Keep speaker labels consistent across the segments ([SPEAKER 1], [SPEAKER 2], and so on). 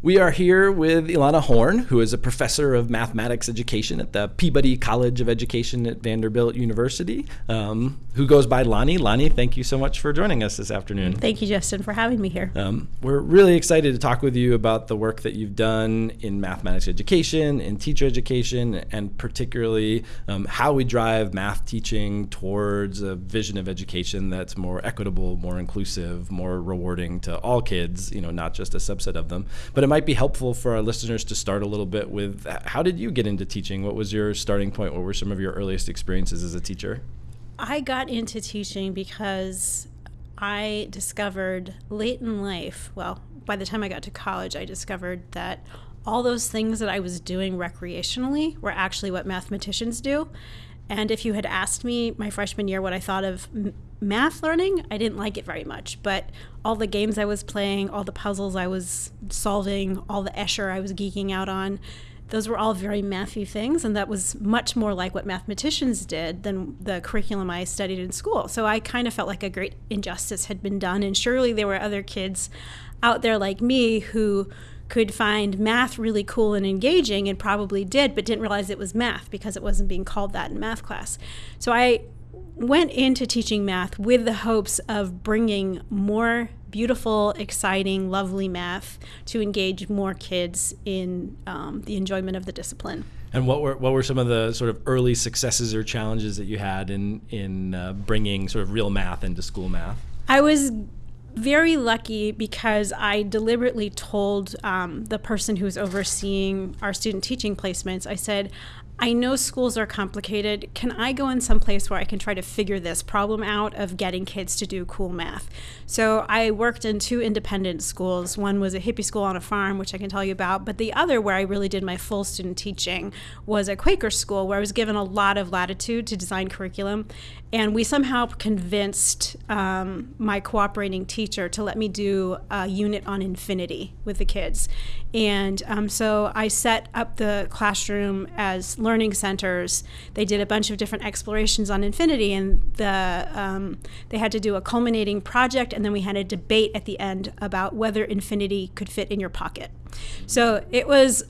[SPEAKER 1] We are here with Ilana Horn, who is a professor of mathematics education at the Peabody College of Education at Vanderbilt University, um, who goes by Lani. Lani, thank you so much for joining us this afternoon.
[SPEAKER 2] Thank you, Justin, for having me here. Um,
[SPEAKER 1] we're really excited to talk with you about the work that you've done in mathematics education, in teacher education, and particularly um, how we drive math teaching towards a vision of education that's more equitable, more inclusive, more rewarding to all kids, you know, not just a subset of them. But it might be helpful for our listeners to start a little bit with how did you get into teaching? What was your starting point? What were some of your earliest experiences as a teacher?
[SPEAKER 2] I got into teaching because I discovered late in life, well, by the time I got to college, I discovered that all those things that I was doing recreationally were actually what mathematicians do. And if you had asked me my freshman year what I thought of math learning, I didn't like it very much. But all the games I was playing, all the puzzles I was solving, all the Escher I was geeking out on, those were all very mathy things. And that was much more like what mathematicians did than the curriculum I studied in school. So I kind of felt like a great injustice had been done. And surely there were other kids out there like me who could find math really cool and engaging and probably did, but didn't realize it was math because it wasn't being called that in math class. So I went into teaching math with the hopes of bringing more beautiful, exciting, lovely math to engage more kids in um, the enjoyment of the discipline.
[SPEAKER 1] And what were what were some of the sort of early successes or challenges that you had in in uh, bringing sort of real math into school math?
[SPEAKER 2] I was very lucky because I deliberately told um, the person who was overseeing our student teaching placements, I said, I know schools are complicated. Can I go in some place where I can try to figure this problem out of getting kids to do cool math? So I worked in two independent schools. One was a hippie school on a farm, which I can tell you about, but the other, where I really did my full student teaching, was a Quaker school where I was given a lot of latitude to design curriculum. And we somehow convinced um, my cooperating teacher to let me do a unit on infinity with the kids. And um, so I set up the classroom as learning centers. They did a bunch of different explorations on infinity, and the um, they had to do a culminating project, and then we had a debate at the end about whether infinity could fit in your pocket. So it was.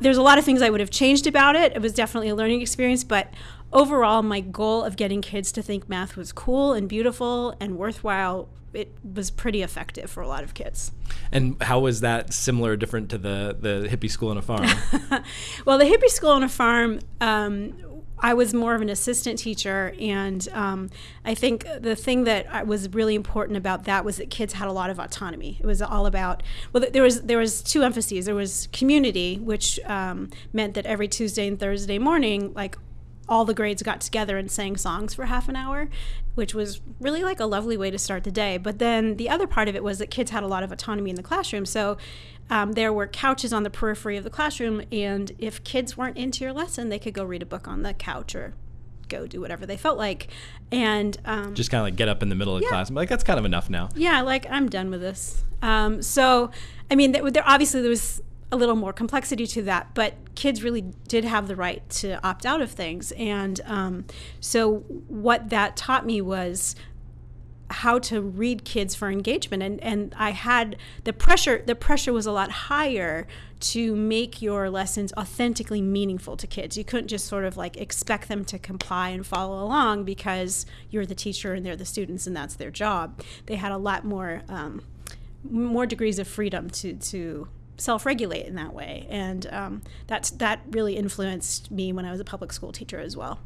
[SPEAKER 2] There's a lot of things I would have changed about it. It was definitely a learning experience, but overall, my goal of getting kids to think math was cool and beautiful and worthwhile, it was pretty effective for a lot of kids.
[SPEAKER 1] And how was that similar, or different to the the hippie school on a farm?
[SPEAKER 2] well, the hippie school on a farm. Um, I was more of an assistant teacher, and um, I think the thing that was really important about that was that kids had a lot of autonomy. It was all about well, there was there was two emphases. There was community, which um, meant that every Tuesday and Thursday morning, like all the grades got together and sang songs for half an hour, which was really like a lovely way to start the day. But then the other part of it was that kids had a lot of autonomy in the classroom. So um, there were couches on the periphery of the classroom, and if kids weren't into your lesson, they could go read a book on the couch or go do whatever they felt like. And um,
[SPEAKER 1] just kind of like get up in the middle of yeah. class. I'm like, that's kind of enough now.
[SPEAKER 2] Yeah, like I'm done with this. Um, so, I mean, there, there obviously there was a little more complexity to that, but kids really did have the right to opt out of things. And um, so, what that taught me was how to read kids for engagement and and I had the pressure the pressure was a lot higher to make your lessons authentically meaningful to kids. You couldn't just sort of like expect them to comply and follow along because you're the teacher and they're the students and that's their job. They had a lot more um, more degrees of freedom to to self-regulate in that way, and um, that's that really influenced me when I was a public school teacher as well.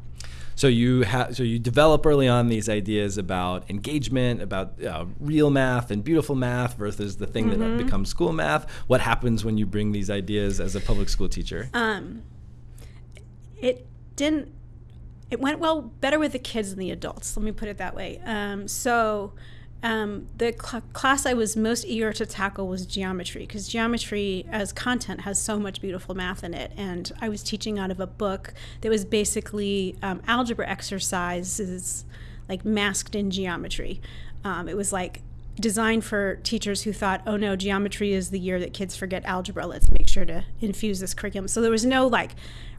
[SPEAKER 1] So you have so you develop early on these ideas about engagement, about uh, real math and beautiful math versus the thing mm-hmm. that becomes school math. What happens when you bring these ideas as a public school teacher? Um,
[SPEAKER 2] it didn't. It went well better with the kids than the adults. Let me put it that way. Um, so um, the cl- class I was most eager to tackle was geometry because geometry as content has so much beautiful math in it. And I was teaching out of a book that was basically um, algebra exercises like masked in geometry. Um, it was like designed for teachers who thought, oh no, geometry is the year that kids forget algebra. Let's make sure to infuse this curriculum. So there was no like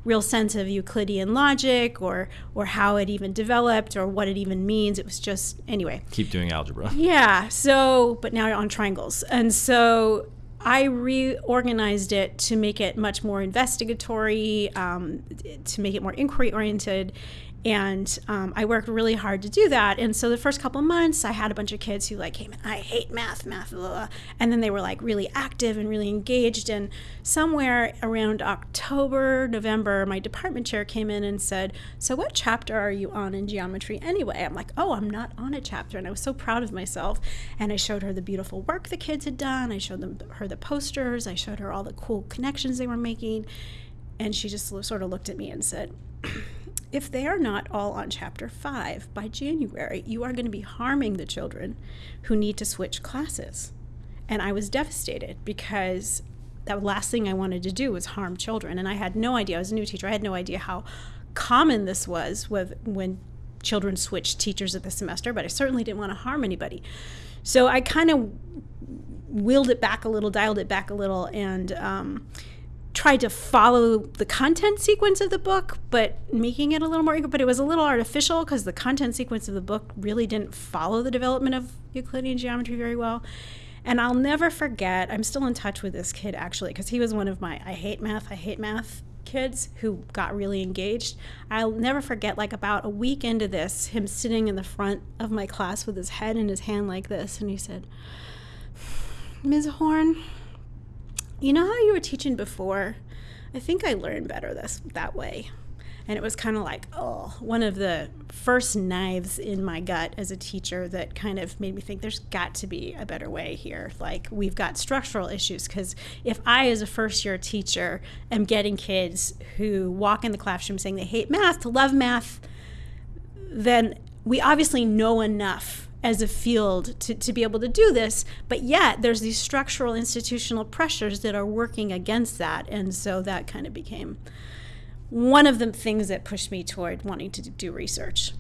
[SPEAKER 2] real sense of Euclidean logic or or how it even developed or what it even means. It was just anyway.
[SPEAKER 1] Keep doing algebra.
[SPEAKER 2] Yeah. So, but now on triangles, and so I reorganized it to make it much more investigatory, um, to make it more inquiry oriented, and um, I worked really hard to do that. And so the first couple of months, I had a bunch of kids who like came in, I hate math, math, blah, blah. and then they were like really active and really engaged. And somewhere around October, November, my department chair came in and said, "So what chapter are you on in geometry anyway?" I'm like, "Oh, I'm not on a chapter," and I was so proud of myself. And I showed her the beautiful work the kids had done. I showed them her the posters. I showed her all the cool connections they were making, and she just sort of looked at me and said if they are not all on chapter 5 by January, you are going to be harming the children who need to switch classes. And I was devastated because the last thing I wanted to do was harm children. And I had no idea, I was a new teacher, I had no idea how common this was with, when children switched teachers at the semester, but I certainly didn't want to harm anybody. So I kind of wheeled it back a little, dialed it back a little, and um, tried to follow the content sequence of the book, but making it a little more But it was a little artificial because the content sequence of the book really didn't follow the development of Euclidean geometry very well. And I'll never forget, I'm still in touch with this kid actually, because he was one of my I hate math, I hate math kids who got really engaged. I'll never forget, like about a week into this, him sitting in the front of my class with his head in his hand like this, and he said, Ms. Horn, you know how you were teaching before? I think I learned better this that way. And it was kind of like, oh, one of the first knives in my gut as a teacher that kind of made me think there's got to be a better way here. Like, we've got structural issues. Because if I, as a first year teacher, am getting kids who walk in the classroom saying they hate math to love math, then we obviously know enough as a field to, to be able to do this. But yet, there's these structural institutional pressures that are working against that. And so that kind of became one of the things that pushed me toward wanting to do research.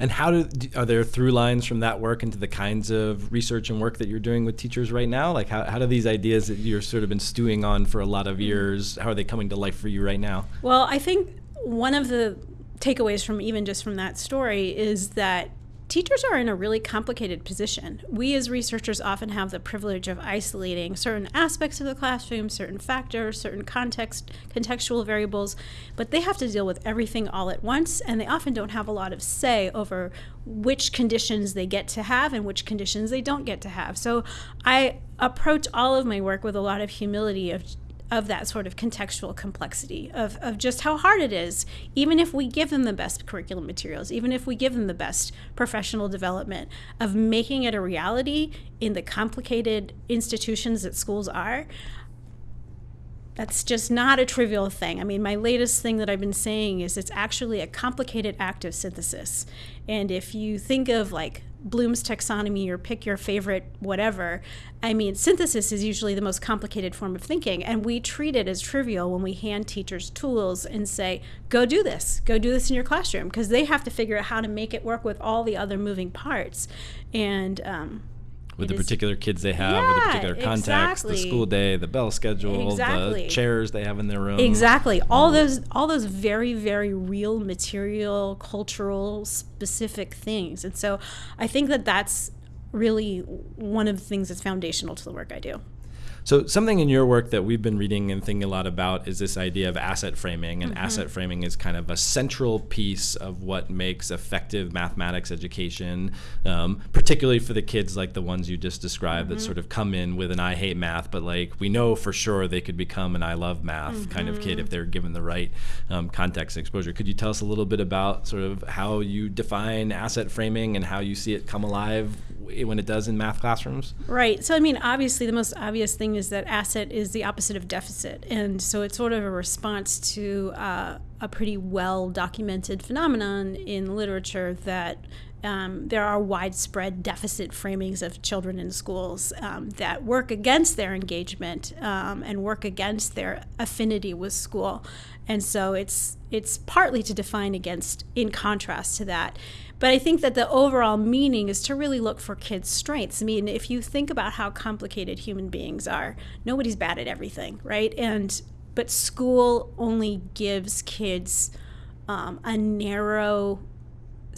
[SPEAKER 1] And how do are there through lines from that work into the kinds of research and work that you're doing with teachers right now? Like how, how do these ideas that you're sort of been stewing on for a lot of mm-hmm. years, how are they coming to life for you right now?
[SPEAKER 2] Well, I think one of the takeaways from even just from that story is that teachers are in a really complicated position. We as researchers often have the privilege of isolating certain aspects of the classroom, certain factors, certain context, contextual variables, but they have to deal with everything all at once, and they often don't have a lot of say over which conditions they get to have and which conditions they don't get to have. So I approach all of my work with a lot of humility of of that sort of contextual complexity of, of just how hard it is, even if we give them the best curriculum materials, even if we give them the best professional development, of making it a reality in the complicated institutions that schools are. That's just not a trivial thing. I mean, my latest thing that I've been saying is it's actually a complicated act of synthesis. And if you think of like Bloom's taxonomy or pick your favorite whatever. I mean, synthesis is usually the most complicated form of thinking, and we treat it as trivial when we hand teachers tools and say, go do this, go do this in your classroom, because they have to figure out how to make it work with all the other moving parts. And, um,
[SPEAKER 1] with it the particular kids they have, yeah, with the particular context, exactly. the school day, the bell schedule, exactly. the chairs they have in their room.
[SPEAKER 2] Exactly. All um, those all those very very real material, cultural, specific things. And so I think that that's really one of the things that's foundational to the work I do.
[SPEAKER 1] So something in your work that we've been reading and thinking a lot about is this idea of asset framing, and mm-hmm. asset framing is kind of a central piece of what makes effective mathematics education, um, particularly for the kids like the ones you just described mm-hmm. that sort of come in with an I hate math, but like we know for sure they could become an I love math mm-hmm. kind of kid if they're given the right um, context and exposure. Could you tell us a little bit about sort of how you define asset framing and how you see it come alive when it does in math classrooms?
[SPEAKER 2] Right. So I mean, obviously, the most obvious thing is that asset is the opposite of deficit. And so it's sort of a response to uh, a pretty well documented phenomenon in literature that um, there are widespread deficit framings of children in schools um, that work against their engagement um, and work against their affinity with school. And so it's it's partly to define against in contrast to that. But I think that the overall meaning is to really look for kids' strengths. I mean, if you think about how complicated human beings are, nobody's bad at everything, right? And but school only gives kids um, a narrow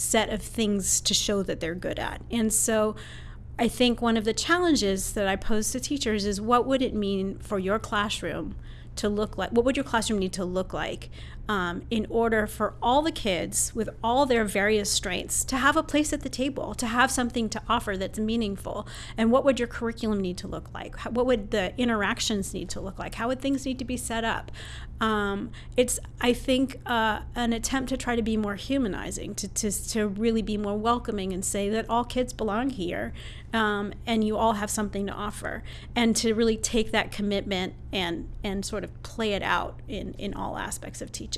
[SPEAKER 2] set of things to show that they're good at. And so I think one of the challenges that I pose to teachers is what would it mean for your classroom to look like? What would your classroom need to look like um, in order for all the kids with all their various strengths to have a place at the table, to have something to offer that's meaningful? And what would your curriculum need to look like? What would the interactions need to look like? How would things need to be set up? Um, it's, I think, uh, an attempt to try to be more humanizing, to, to, to really be more welcoming and say that all kids belong here um, and you all have something to offer. And to really take that commitment and, and sort of play it out in, in all aspects of teaching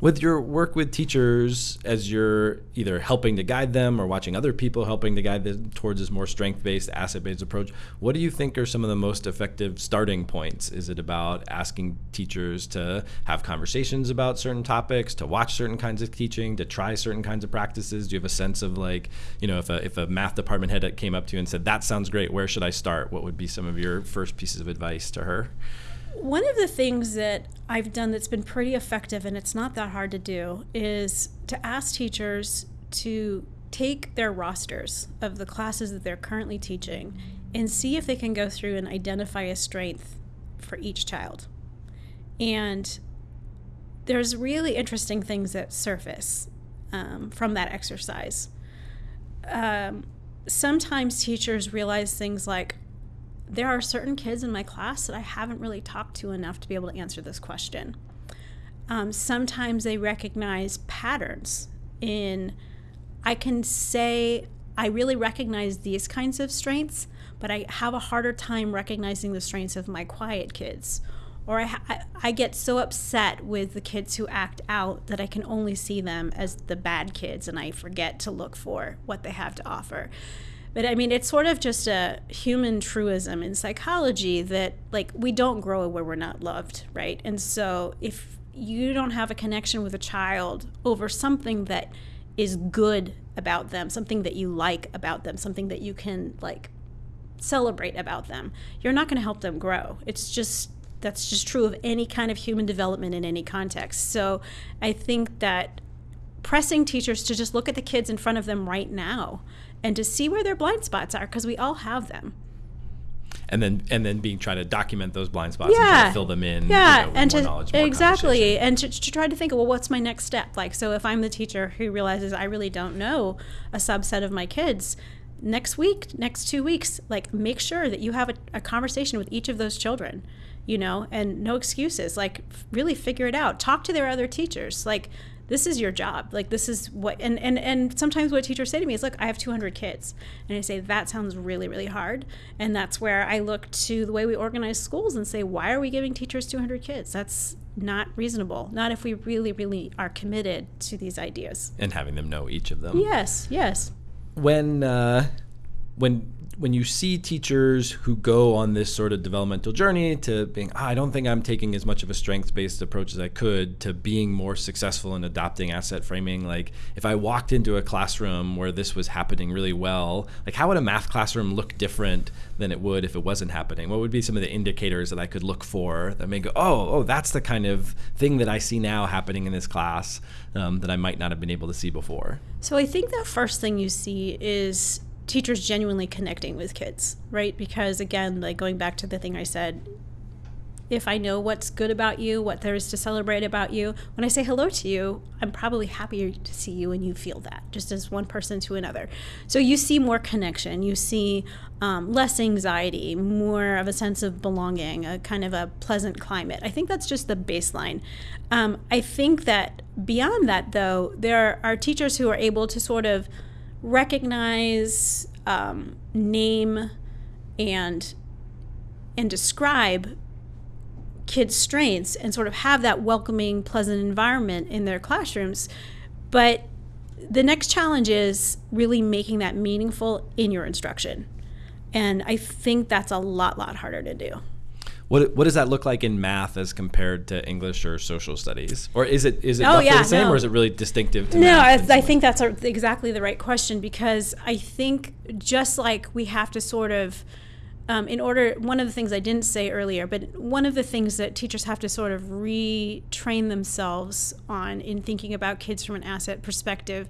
[SPEAKER 1] with your work with teachers as you're either helping to guide them or watching other people helping to guide them towards this more strength-based asset-based approach what do you think are some of the most effective starting points? Is it about asking teachers to have conversations about certain topics to watch certain kinds of teaching to try certain kinds of practices? Do you have a sense of like you know if a, if a math department head came up to you and said that sounds great where should i start? What would be some of your first pieces of advice to her
[SPEAKER 2] one of the things that I've done that's been pretty effective, and it's not that hard to do, is to ask teachers to take their rosters of the classes that they're currently teaching and see if they can go through and identify a strength for each child. And there's really interesting things that surface um, from that exercise. Um, sometimes teachers realize things like, there are certain kids in my class that I haven't really talked to enough to be able to answer this question. Um, sometimes they recognize patterns in, I can say, I really recognize these kinds of strengths, but I have a harder time recognizing the strengths of my quiet kids. Or I, I, I get so upset with the kids who act out that I can only see them as the bad kids and I forget to look for what they have to offer. But I mean, it's sort of just a human truism in psychology that, like, we don't grow where we're not loved, right? And so if you don't have a connection with a child over something that is good about them, something that you like about them, something that you can, like, celebrate about them, you're not going to help them grow. It's just that's just true of any kind of human development in any context. So I think that pressing teachers to just look at the kids in front of them right now and to see where their blind spots are because we all have them.
[SPEAKER 1] And then and then being trying to document those blind spots yeah. and to fill them in
[SPEAKER 2] yeah
[SPEAKER 1] you know,
[SPEAKER 2] and to exactly and to, to try to think well what's my next step? Like so if i'm the teacher who realizes i really don't know a subset of my kids next week next two weeks like make sure that you have a, a conversation with each of those children you know and no excuses. Like really figure it out. Talk to their other teachers. Like this is your job. Like this is what and and and sometimes what teachers say to me is look i have 200 kids. And i say that sounds really really hard. And that's where i look to the way we organize schools and say why are we giving teachers 200 kids? That's not reasonable not if we really really are committed to these ideas.
[SPEAKER 1] And having them know each of them.
[SPEAKER 2] Yes yes.
[SPEAKER 1] When uh when when you see teachers who go on this sort of developmental journey to being, oh, I don't think I'm taking as much of a strengths based approach as I could to being more successful in adopting asset framing, like if I walked into a classroom where this was happening really well, like how would a math classroom look different than it would if it wasn't happening? What would be some of the indicators that I could look for that may go, oh, oh, that's the kind of thing that I see now happening in this class um, that I might not have been able to see before?
[SPEAKER 2] So I think the first thing you see is teachers genuinely connecting with kids, right? Because again, like going back to the thing I said, if I know what's good about you, what there is to celebrate about you, when I say hello to you, I'm probably happier to see you and you feel that, just as one person to another. So you see more connection, you see um, less anxiety, more of a sense of belonging, a kind of a pleasant climate. I think that's just the baseline. Um, I think that beyond that, though, there are teachers who are able to sort of recognize, um, name, and and describe kids' strengths and sort of have that welcoming, pleasant environment in their classrooms. But the next challenge is really making that meaningful in your instruction. And I think that's a lot, lot harder to do.
[SPEAKER 1] What, what does that look like in math as compared to English or social studies? Or is it is it
[SPEAKER 2] oh, yeah,
[SPEAKER 1] the same
[SPEAKER 2] no.
[SPEAKER 1] or is it really distinctive to
[SPEAKER 2] No,
[SPEAKER 1] I,
[SPEAKER 2] I think that's a, exactly the right question because I think just like we have to sort of um, in order one of the things i didn't say earlier but one of the things that teachers have to sort of retrain themselves on in thinking about kids from an asset perspective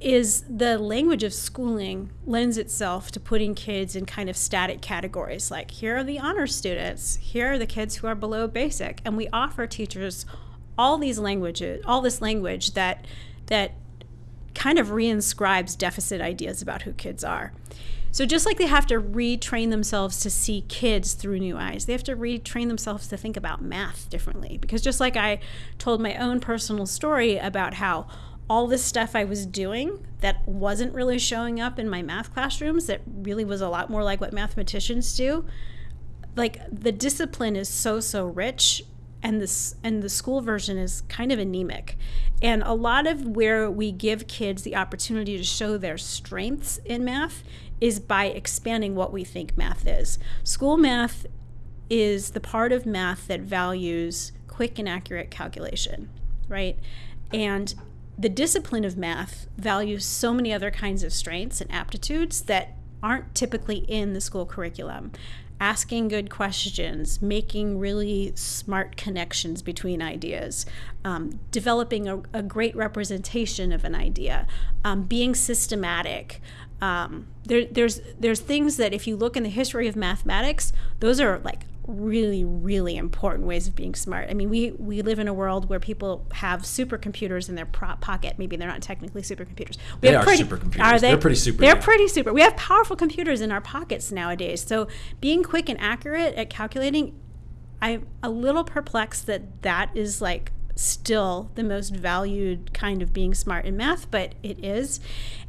[SPEAKER 2] is the language of schooling lends itself to putting kids in kind of static categories like here are the honor students here are the kids who are below basic and we offer teachers all these languages all this language that that kind of reinscribes deficit ideas about who kids are so just like they have to retrain themselves to see kids through new eyes, they have to retrain themselves to think about math differently. Because just like I told my own personal story about how all this stuff I was doing that wasn't really showing up in my math classrooms, that really was a lot more like what mathematicians do. Like the discipline is so so rich and this and the school version is kind of anemic. And a lot of where we give kids the opportunity to show their strengths in math is by expanding what we think math is. School math is the part of math that values quick and accurate calculation, right? And the discipline of math values so many other kinds of strengths and aptitudes that aren't typically in the school curriculum. Asking good questions, making really smart connections between ideas, um, developing a, a, great representation of an idea, um, being systematic. Um, there, there's there's things that if you look in the history of mathematics, those are like really really important ways of being smart i mean we we live in a world where people have supercomputers in their pocket maybe they're not technically supercomputers
[SPEAKER 1] we they are pretty, supercomputers are they? they're pretty super
[SPEAKER 2] they're yeah. pretty super we have powerful computers in our pockets nowadays so being quick and accurate at calculating i'm a little perplexed that that is like still the most valued kind of being smart in math, but it is.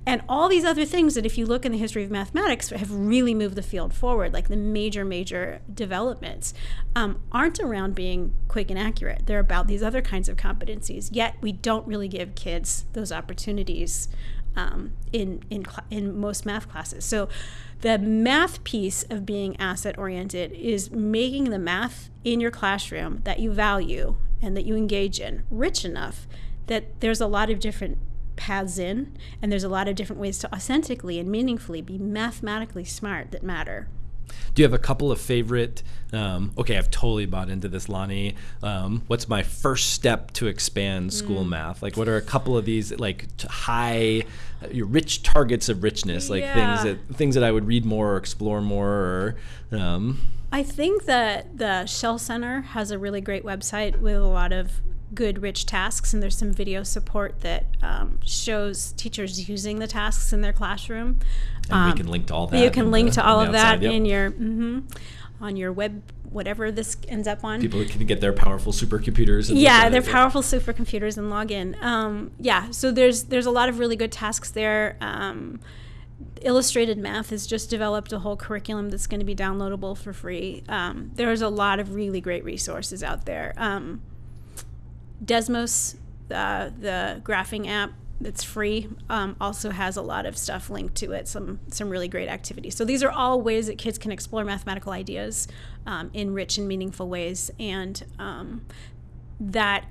[SPEAKER 2] And all these other things that, if you look in the history of mathematics, have really moved the field forward, like the major, major developments, um, aren't around being quick and accurate. They're about these other kinds of competencies. Yet we don't really give kids those opportunities um, in in in most math classes. So the math piece of being asset oriented is making the math in your classroom that you value and that you engage in rich enough that there's a lot of different paths in and there's a lot of different ways to authentically and meaningfully be mathematically smart that matter.
[SPEAKER 1] Do you have a couple of favorite? Um, okay, I've totally bought into this, Lani. Um, what's my first step to expand school mm. math? Like, what are a couple of these like high, uh, rich targets of richness? Like yeah. things that things that I would read more or explore more, or um,
[SPEAKER 2] I think that the Shell Center has a really great website with a lot of good, rich tasks, and there's some video support that um, shows teachers using the tasks in their classroom.
[SPEAKER 1] And um, we can link to all that.
[SPEAKER 2] You can link the, to all of that yep. in your mm-hmm, on your web, whatever this ends up on.
[SPEAKER 1] People can get their powerful supercomputers.
[SPEAKER 2] yeah, their powerful supercomputers and log in. Um, yeah, so there's there's a lot of really good tasks there. Um, Illustrative Math has just developed a whole curriculum that's going to be downloadable for free. Um, there's a lot of really great resources out there. Um, Desmos, uh, the graphing app that's free, um, also has a lot of stuff linked to it. Some some really great activities. So these are all ways that kids can explore mathematical ideas um, in rich and meaningful ways, and um, that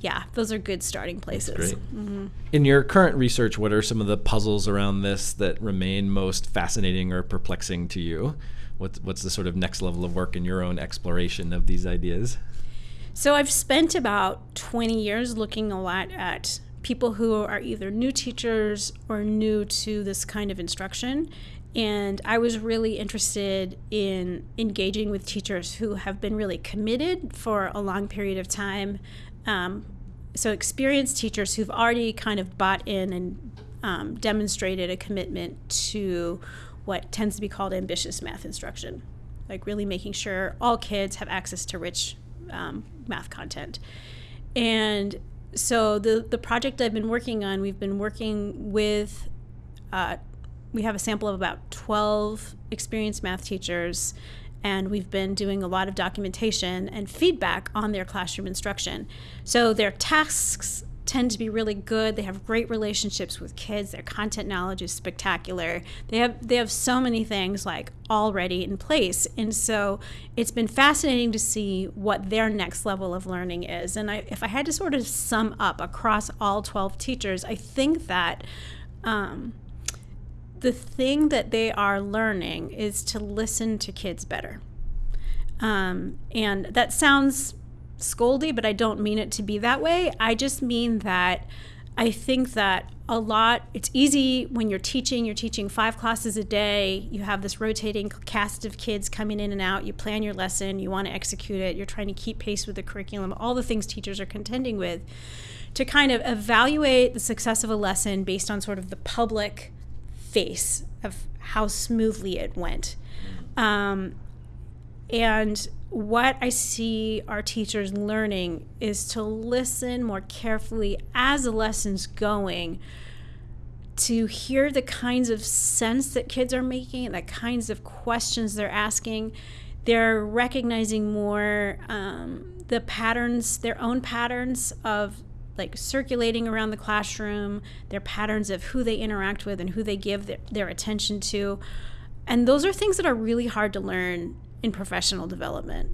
[SPEAKER 2] yeah, those are good starting places.
[SPEAKER 1] Great. Mm-hmm. In your current research, what are some of the puzzles around this that remain most fascinating or perplexing to you? What's, what's the sort of next level of work in your own exploration of these ideas?
[SPEAKER 2] So I've spent about 20 years looking a lot at people who are either new teachers or new to this kind of instruction. And I was really interested in engaging with teachers who have been really committed for a long period of time um, so experienced teachers who've already kind of bought in and um, demonstrated a commitment to what tends to be called ambitious math instruction, like really making sure all kids have access to rich um, math content. And so the the project I've been working on, we've been working with. Uh, we have a sample of about 12 experienced math teachers and we've been doing a lot of documentation and feedback on their classroom instruction. So their tasks tend to be really good. They have great relationships with kids. Their content knowledge is spectacular. They have they have so many things like already in place. And so it's been fascinating to see what their next level of learning is. And I, if I had to sort of sum up across all 12 teachers, I think that um, the thing that they are learning is to listen to kids better. Um, and that sounds scoldy, but I don't mean it to be that way. I just mean that I think that a lot, it's easy when you're teaching, you're teaching five classes a day, you have this rotating cast of kids coming in and out, you plan your lesson, you want to execute it, you're trying to keep pace with the curriculum, all the things teachers are contending with, to kind of evaluate the success of a lesson based on sort of the public face of how smoothly it went. Um, and what I see our teachers learning is to listen more carefully as the lesson's going to hear the kinds of sense that kids are making, the kinds of questions they're asking. They're recognizing more um, the patterns, their own patterns of like circulating around the classroom, their patterns of who they interact with and who they give their, their attention to. And those are things that are really hard to learn in professional development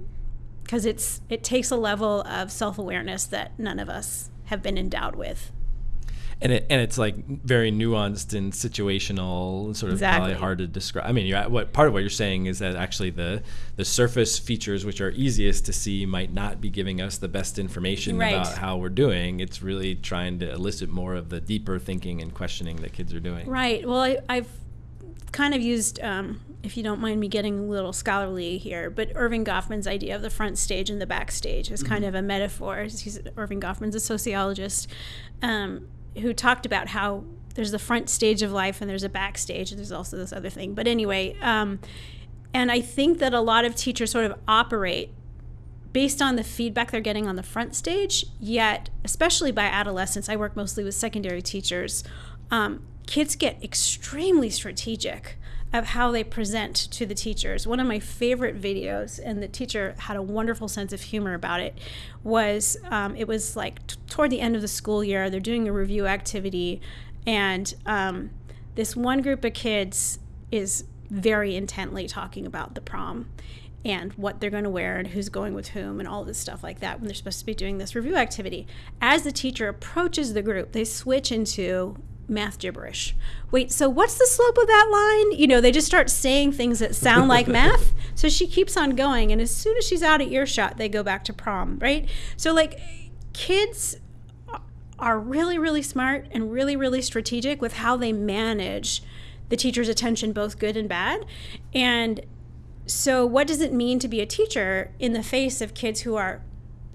[SPEAKER 2] because it's it takes a level of self-awareness that none of us have been endowed with
[SPEAKER 1] and it and it's like very nuanced and situational, sort of
[SPEAKER 2] Exactly.
[SPEAKER 1] probably hard to describe. I mean, you're, what part of what you're saying is that actually the the surface features, which are easiest to see, might not be giving us the best information
[SPEAKER 2] Right.
[SPEAKER 1] about how we're doing. It's really trying to elicit more of the deeper thinking and questioning that kids are doing.
[SPEAKER 2] Right. Well, I, I've kind of used, um, if you don't mind me getting a little scholarly here, but Erving Goffman's idea of the front stage and the backstage is kind of a metaphor. He's, Erving Goffman's a sociologist um, who talked about how there's the front stage of life and there's a backstage, and there's also this other thing. But anyway, um, and I think that a lot of teachers sort of operate based on the feedback they're getting on the front stage, yet, especially by adolescents, I work mostly with secondary teachers, um, kids get extremely strategic of how they present to the teachers. One of my favorite videos, and the teacher had a wonderful sense of humor about it, was um, it was like toward the end of the school year, they're doing a review activity, and um, this one group of kids is very intently talking about the prom and what they're going to wear and who's going with whom and all this stuff like that when they're supposed to be doing this review activity. As the teacher approaches the group, they switch into math gibberish. Wait, so what's the slope of that line? You know, they just start saying things that sound like math. So she keeps on going, and as soon as she's out of earshot, they go back to prom, right? So, like, kids are really, really smart and really, really strategic with how they manage the teacher's attention, both good and bad. And so, what does it mean to be a teacher in the face of kids who are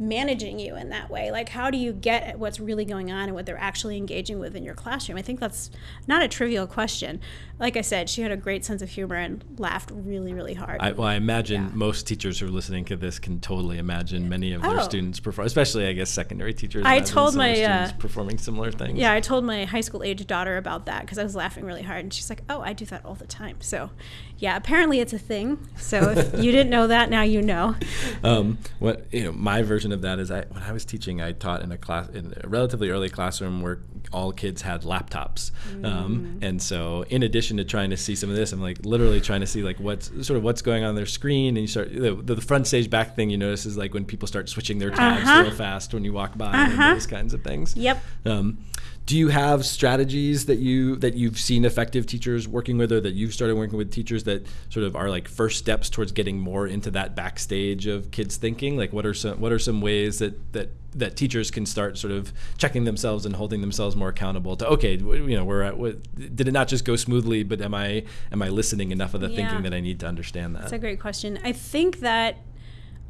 [SPEAKER 2] managing you in that way? Like, how do you get at what's really going on and what they're actually engaging with in your classroom? I think that's not a trivial question. Like I said, she had a great sense of humor and laughed really, really hard.
[SPEAKER 1] I, well, I imagine
[SPEAKER 2] Yeah.
[SPEAKER 1] most teachers who are listening to this can totally imagine many of their
[SPEAKER 2] Oh.
[SPEAKER 1] students perform, especially I guess secondary teachers.
[SPEAKER 2] I told
[SPEAKER 1] their
[SPEAKER 2] my, uh,
[SPEAKER 1] performing similar things.
[SPEAKER 2] yeah, I told my high school age daughter about that because I was laughing really hard, and she's like, "Oh, I do that all the time." So, yeah, apparently it's a thing. So if you didn't know that, now you know.
[SPEAKER 1] um, what you know, my version of that is I when I was teaching, I taught in a class in a relatively early classroom where all kids had laptops, um, and so in addition to trying to see some of this, I'm like literally trying to see like what's sort of what's going on their screen, and you start the, the front stage back thing you notice is like when people start switching their tabs
[SPEAKER 2] Uh-huh.
[SPEAKER 1] real fast when you walk by
[SPEAKER 2] Uh-huh.
[SPEAKER 1] and those kinds of things.
[SPEAKER 2] Yep.
[SPEAKER 1] Um, do you have strategies that you that you've seen effective teachers working with, or that you've started working with teachers that sort of are like first steps towards getting more into that backstage of kids thinking? Like, what are some what are some ways that that that teachers can start sort of checking themselves and holding themselves more accountable to okay, you know, we're at what, did it not just go smoothly, but am I am I listening enough of the
[SPEAKER 2] Yeah.
[SPEAKER 1] thinking that I need to understand that?
[SPEAKER 2] That's a great question. I think that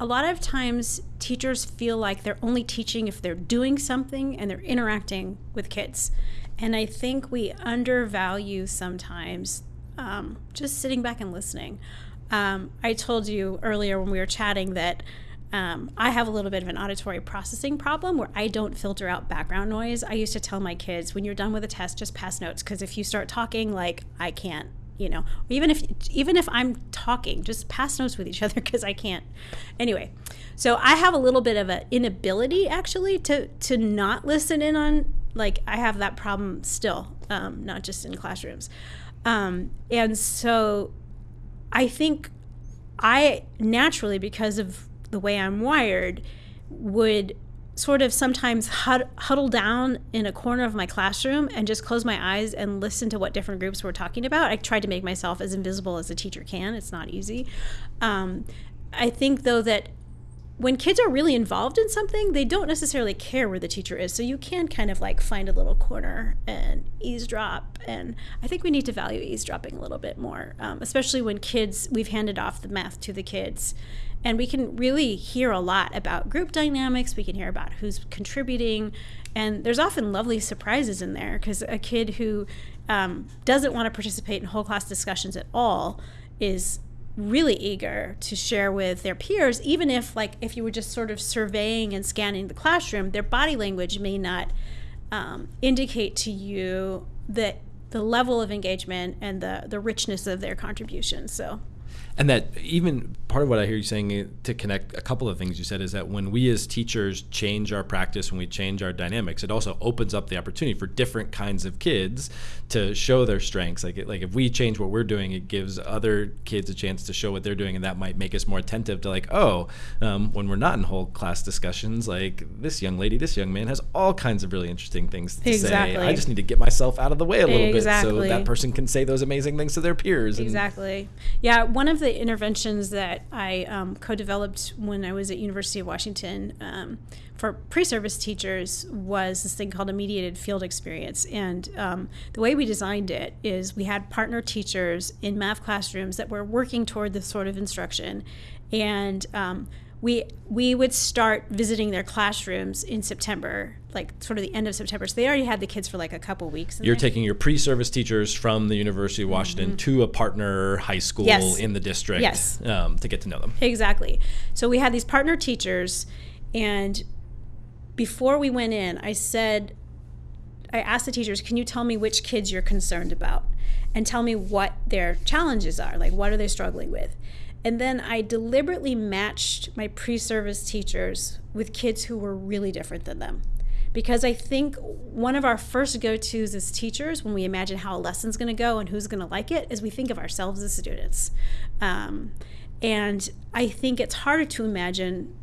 [SPEAKER 2] a lot of times teachers feel like they're only teaching if they're doing something and they're interacting with kids. And I think we undervalue sometimes um, just sitting back and listening. Um, I told you earlier when we were chatting that um, I have a little bit of an auditory processing problem where I don't filter out background noise. I used to tell my kids, when you're done with a test, just pass notes because if you start talking, like I can't you know even if even if i'm talking just pass notes with each other because i can't. Anyway so i have a little bit of an inability actually to to not listen in on like i have that problem still um, not just in classrooms. Um, and so i think i naturally because of the way i'm wired would sort of sometimes hud- huddle down in a corner of my classroom and just close my eyes and listen to what different groups were talking about. I tried to make myself as invisible as a teacher can. It's not easy. Um, I think, though, that when kids are really involved in something, they don't necessarily care where the teacher is. So you can kind of like find a little corner and eavesdrop. And I think we need to value eavesdropping a little bit more, um, especially when kids, we've handed off the math to the kids. And we can really hear a lot about group dynamics. We can hear about who's contributing. And there's often lovely surprises in there because a kid who um, doesn't want to participate in whole class discussions at all is really eager to share with their peers even if like if you were just sort of surveying and scanning the classroom their body language may not um, indicate to you that the level of engagement and the the richness of their contribution. So
[SPEAKER 1] and that even part of what I hear you saying uh, to connect a couple of things you said is that when we as teachers change our practice, when we change our dynamics, it also opens up the opportunity for different kinds of kids to show their strengths. Like, like if we change what we're doing, it gives other kids a chance to show what they're doing, and that might make us more attentive to like, oh, um, when we're not in whole class discussions, like this young lady, this young man has all kinds of really interesting things to
[SPEAKER 2] exactly.
[SPEAKER 1] say. I just need to get myself out of the way a little
[SPEAKER 2] exactly.
[SPEAKER 1] bit so that person can say those amazing things to their peers.
[SPEAKER 2] Exactly. Yeah, one of the interventions that I um, co-developed when I was at University of Washington um, for pre-service teachers was this thing called a mediated field experience. And um, the way we designed it is we had partner teachers in math classrooms that were working toward this sort of instruction, and um, we we would start visiting their classrooms in September, like sort of the end of September. So they already had the kids for like a couple weeks.
[SPEAKER 1] You're taking your pre-service teachers from the University of Washington mm-hmm. to a partner high school
[SPEAKER 2] yes.
[SPEAKER 1] in the district
[SPEAKER 2] yes.
[SPEAKER 1] um, to get to know them.
[SPEAKER 2] Exactly. So we had these partner teachers, and before we went in, I said, I asked the teachers, "Can you tell me which kids you're concerned about, and tell me what their challenges are? Like, what are they struggling with?" And then I deliberately matched my pre service teachers with kids who were really different than them. Because I think one of our first go tos as teachers, when we imagine how a lesson's going to go and who's going to like it, is we think of ourselves as students. Um, and I think it's harder to imagine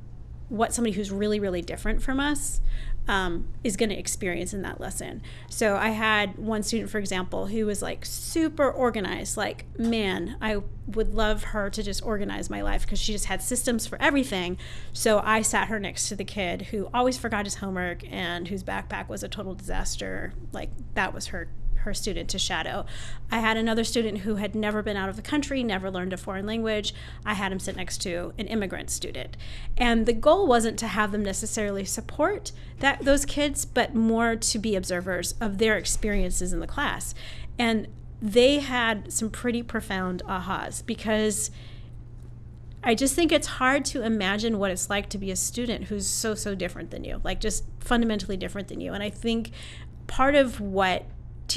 [SPEAKER 2] what somebody who's really, really different from us um, is going to experience in that lesson. So I had one student, for example, who was like super organized. Like, man, I would love her to just organize my life because she just had systems for everything. So I sat her next to the kid who always forgot his homework and whose backpack was a total disaster. Like, that was her her student to shadow. I had another student who had never been out of the country, never learned a foreign language. I had him sit next to an immigrant student. And the goal wasn't to have them necessarily support that those kids, but more to be observers of their experiences in the class. And they had some pretty profound ahas because I just think it's hard to imagine what it's like to be a student who's so, so different than you, like just fundamentally different than you. And I think part of what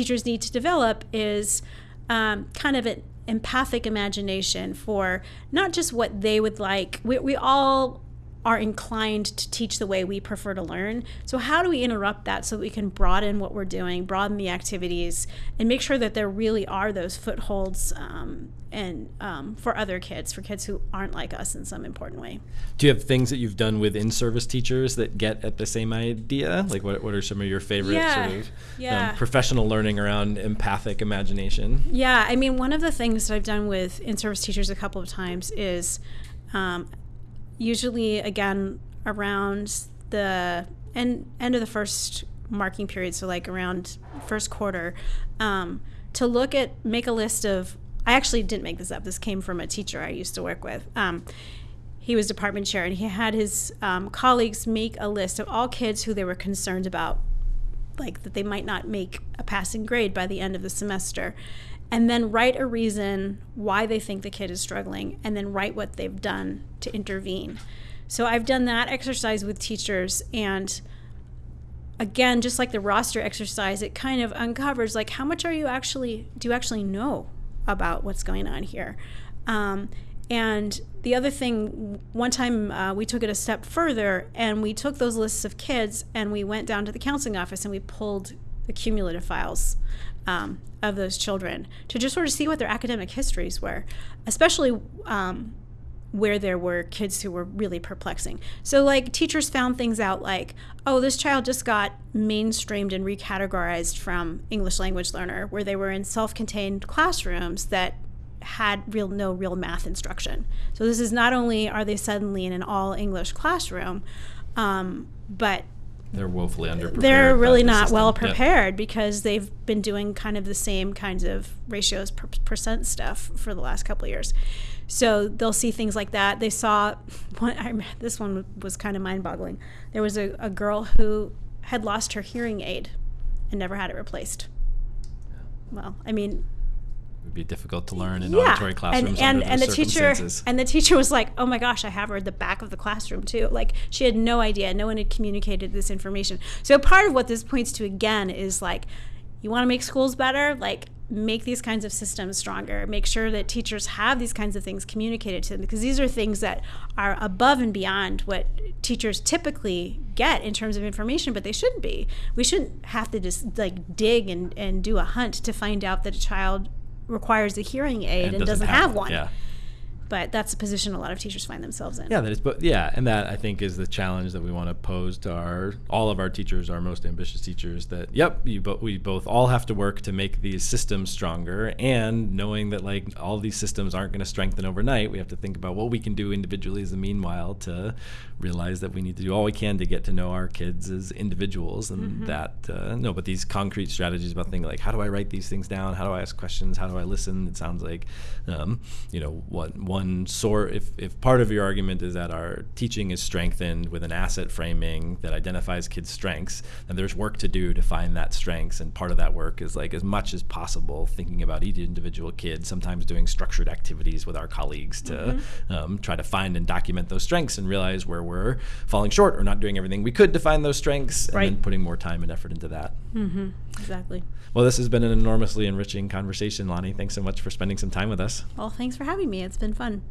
[SPEAKER 2] teachers need to develop is um, kind of an empathic imagination for not just what they would like. We, we all are inclined to teach the way we prefer to learn. So, how do we interrupt that so that we can broaden what we're doing, broaden the activities, and make sure that there really are those footholds um, and um, for other kids, for kids who aren't like us in some important way?
[SPEAKER 1] Do you have things that you've done with in-service teachers that get at the same idea? Like, what, what are some of your favorite
[SPEAKER 2] yeah.
[SPEAKER 1] sort of um, professional learning around empathic imagination?
[SPEAKER 2] Yeah, I mean, one of the things that I've done with in-service teachers a couple of times is um, usually again around the end end of the first marking period, so like around first quarter, um, to look at make a list of. I actually didn't make this up. This came from a teacher I used to work with. Um, he was department chair, and he had his um, colleagues make a list of all kids who they were concerned about, like that they might not make a passing grade by the end of the semester and then write a reason why they think the kid is struggling and then write what they've done to intervene. So I've done that exercise with teachers and again just like the roster exercise it kind of uncovers like how much are you actually do you actually know about what's going on here um, and the other thing one time uh, we took it a step further and we took those lists of kids and we went down to the counseling office and we pulled the cumulative files um, of those children to just sort of see what their academic histories were, especially um, where there were kids who were really perplexing. So, like, teachers found things out like, oh, this child just got mainstreamed and recategorized from English language learner, where they were in self contained classrooms that had real no real math instruction. So this is not only are they suddenly in an all English classroom, um, but
[SPEAKER 1] they're woefully underprepared.
[SPEAKER 2] they're really not
[SPEAKER 1] system.
[SPEAKER 2] well
[SPEAKER 1] Yep.
[SPEAKER 2] prepared because they've been doing kind of the same kinds of ratios per percent stuff for the last couple of years. So they'll see things like that. They saw one. I, this one was kind of mind-boggling. There was a, a girl who had lost her hearing aid and never had it replaced. Well, I mean,
[SPEAKER 1] would be difficult to learn in auditory classrooms
[SPEAKER 2] and and, and the teacher and the teacher was like oh my gosh i have her at the back of the classroom too. Like she had no idea. No one had communicated this information. So part of what this points to again is like you want to make schools better? Like make these kinds of systems stronger. Make sure that teachers have these kinds of things communicated to them because these are things that are above and beyond what teachers typically get in terms of information but they shouldn't be. We shouldn't have to just like dig and, and do a hunt to find out that a child requires a hearing aid and, doesn't, have, one
[SPEAKER 1] Yeah.
[SPEAKER 2] But that's a position a lot of teachers find themselves in
[SPEAKER 1] Yeah, that is, but yeah, and that I think is the challenge that we want to pose to our all of our teachers, our most ambitious teachers. That yep, you but we both all have to work to make these systems stronger, and knowing that like all these systems aren't going to strengthen overnight, we have to think about what we can do individually as the meanwhile to realize that we need to do all we can to get to know our kids as individuals, and that uh, no, but these concrete strategies about things like how do I write these things down, how do I ask questions, how do I listen? It sounds like um, you know what one sort if if part of your argument is that our teaching is strengthened with an asset framing that identifies kids' strengths, then there's work to do to find that strengths, and part of that work is like as much as possible thinking about each individual kid. Sometimes doing structured activities with our colleagues to um, try to find and document those strengths and realize where we're falling short or not doing everything we could to find those strengths, and then putting more time and effort into that.
[SPEAKER 2] exactly
[SPEAKER 1] Well, this has been an enormously enriching conversation, Lani. Thanks so much for spending some time with us.
[SPEAKER 2] well thanks for having me it's been fun